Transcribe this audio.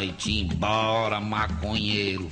Vai-te embora, maconheiro.